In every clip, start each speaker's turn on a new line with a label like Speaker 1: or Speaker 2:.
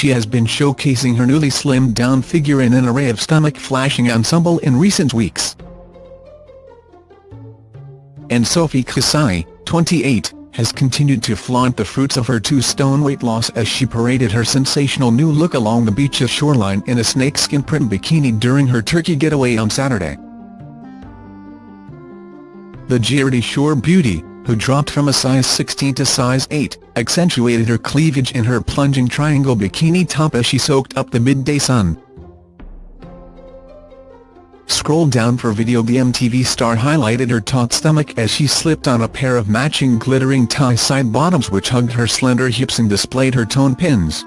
Speaker 1: she has been showcasing her newly slimmed down figure in an array of stomach-flashing ensemble in recent weeks. And Sophie Kasaei, 28, has continued to flaunt the fruits of her two-stone weight loss as she paraded her sensational new look along the beach's shoreline in a snakeskin print bikini during her Turkey getaway on Saturday. The Geordie Shore beauty, who dropped from a size 16 to size 8, accentuated her cleavage in her plunging triangle bikini top as she soaked up the midday sun. Scroll down for video The MTV star highlighted her taut stomach as she slipped on a pair of matching glittering tie side bottoms which hugged her slender hips and displayed her tone pins.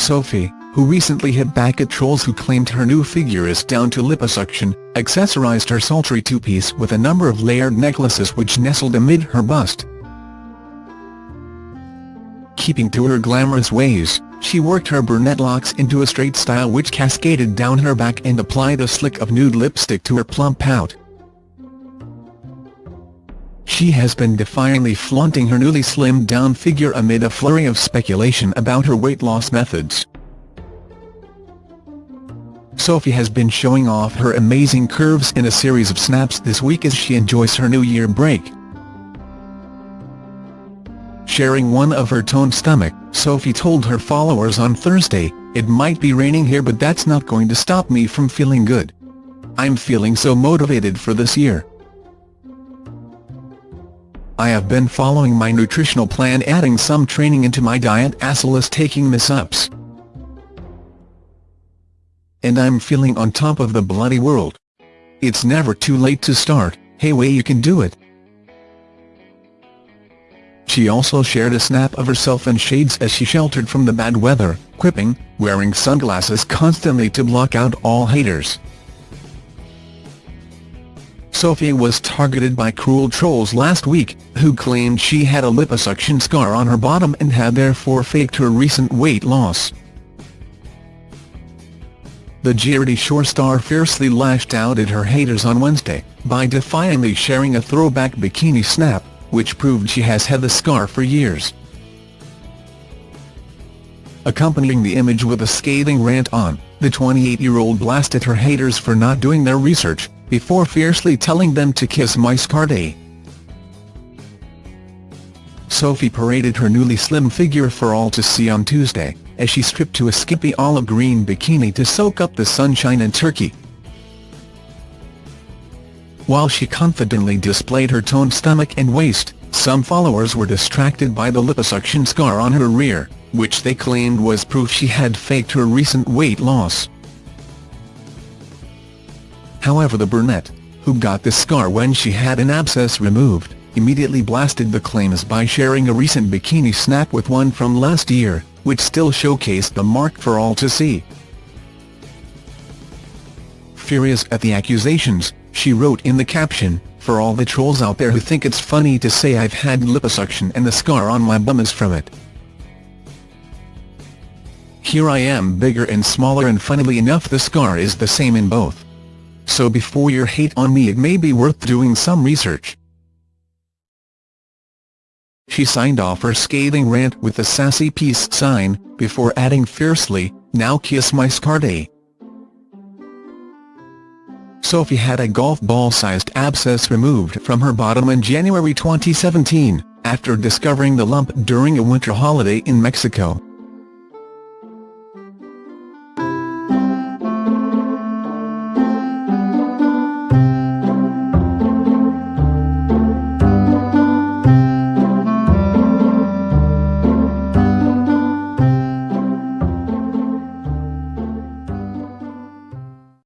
Speaker 1: Sophie, who recently hit back at trolls who claimed her new figure is down to liposuction, accessorized her sultry two-piece with a number of layered necklaces which nestled amid her bust. Keeping to her glamorous ways, she worked her brunette locks into a straight style which cascaded down her back and applied a slick of nude lipstick to her plump pout. She has been defiantly flaunting her newly slimmed down figure amid a flurry of speculation about her weight loss methods. Sophie has been showing off her amazing curves in a series of snaps this week as she enjoys her New Year break. Sharing one of her toned stomach, Sophie told her followers on Thursday, It might be raining here but that's not going to stop me from feeling good. I'm feeling so motivated for this year. I have been following my nutritional plan adding some training into my diet as well as taking miss-ups and I'm feeling on top of the bloody world. It's never too late to start, hey way you can do it. She also shared a snap of herself in shades as she sheltered from the bad weather, quipping, wearing sunglasses constantly to block out all haters. Sophie was targeted by cruel trolls last week, who claimed she had a liposuction scar on her bottom and had therefore faked her recent weight loss. The Geordie Shore star fiercely lashed out at her haters on Wednesday, by defiantly sharing a throwback bikini snap, which proved she has had the scar for years. Accompanying the image with a scathing rant on, the 28-year-old blasted her haters for not doing their research, before fiercely telling them to kiss my scar day. Sophie paraded her newly slim figure for all to see on Tuesday, as she stripped to a skimpy olive green bikini to soak up the sunshine in Turkey. While she confidently displayed her toned stomach and waist, some followers were distracted by the liposuction scar on her rear, which they claimed was proof she had faked her recent weight loss. However the brunette, who got the scar when she had an abscess removed, immediately blasted the claims by sharing a recent bikini snap with one from last year, which still showcased the mark for all to see. Furious at the accusations, she wrote in the caption, for all the trolls out there who think it's funny to say I've had liposuction and the scar on my bum is from it. Here I am bigger and smaller and funnily enough the scar is the same in both. So before your hate on me it may be worth doing some research. She signed off her scathing rant with a sassy peace sign, before adding fiercely, now kiss my scar day. Sophie had a golf ball-sized abscess removed from her bottom in January 2017, after discovering the lump during a winter holiday in Mexico.